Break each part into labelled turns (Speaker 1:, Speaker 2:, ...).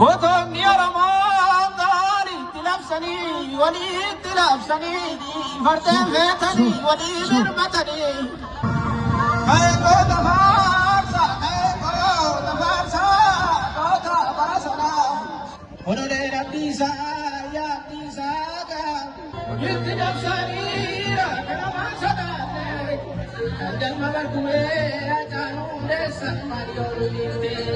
Speaker 1: خذهم يا رمضان تلبسني وليد تلبسني فرد بيتني وليد رمتني هاي قد فارسا هاي
Speaker 2: قد فارسا قد فارسنا. قل لي ربي يا ربي ساكا وليد تلبسني ركنا ما صدقني. عند المبرد ويا جانون لسا مريو ليدي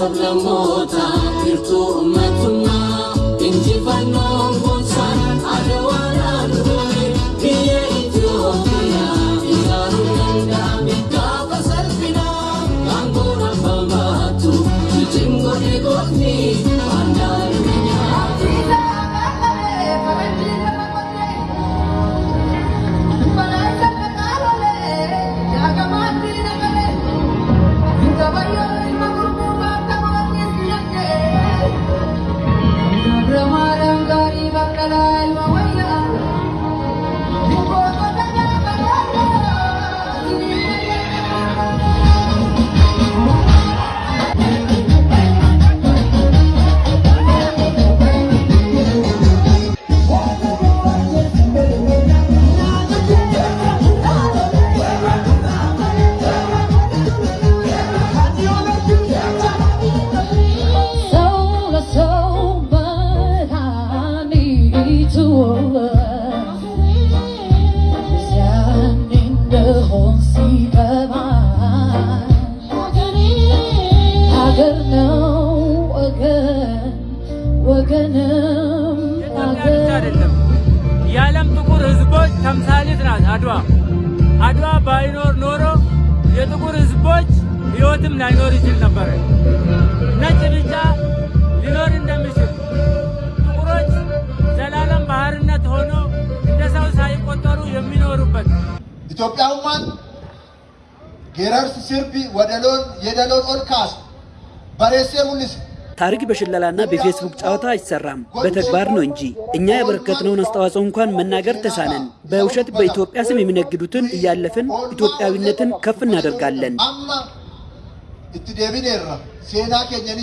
Speaker 2: Sablammoota hirtuu uummatummaa.
Speaker 3: አይደለም የዓለም ጥቁር ሕዝቦች ተምሳሌት ናት አድዋ። አድዋ ባይኖር ኖሮ የጥቁር ሕዝቦች ሕይወትም ላይኖር ይችል ነበረ። ነጭ ብቻ ሊኖር እንደሚችል ጥቁሮች ዘላለም ባህርነት ሆኖ እንደ ሰው ሳይቆጠሩ የሚኖሩበት
Speaker 4: geerarsi sirbi wadaloon yedaloon ol kaasu bareessee mul'ise.
Speaker 5: ታሪክ በሽለላና በፌስቡክ ጨዋታ አይሰራም፣ በተግባር ነው እንጂ። እኛ ያበረከትነውን አስተዋጽኦ እንኳን መናገር ተሳነን። በውሸት በኢትዮጵያ ስም የሚነግዱትን እያለፍን ኢትዮጵያዊነትን ከፍ እናደርጋለን።
Speaker 4: itti deebineerra seenaa keenya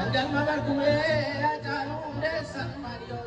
Speaker 6: Andan mamar kuwe, aja hunde san mario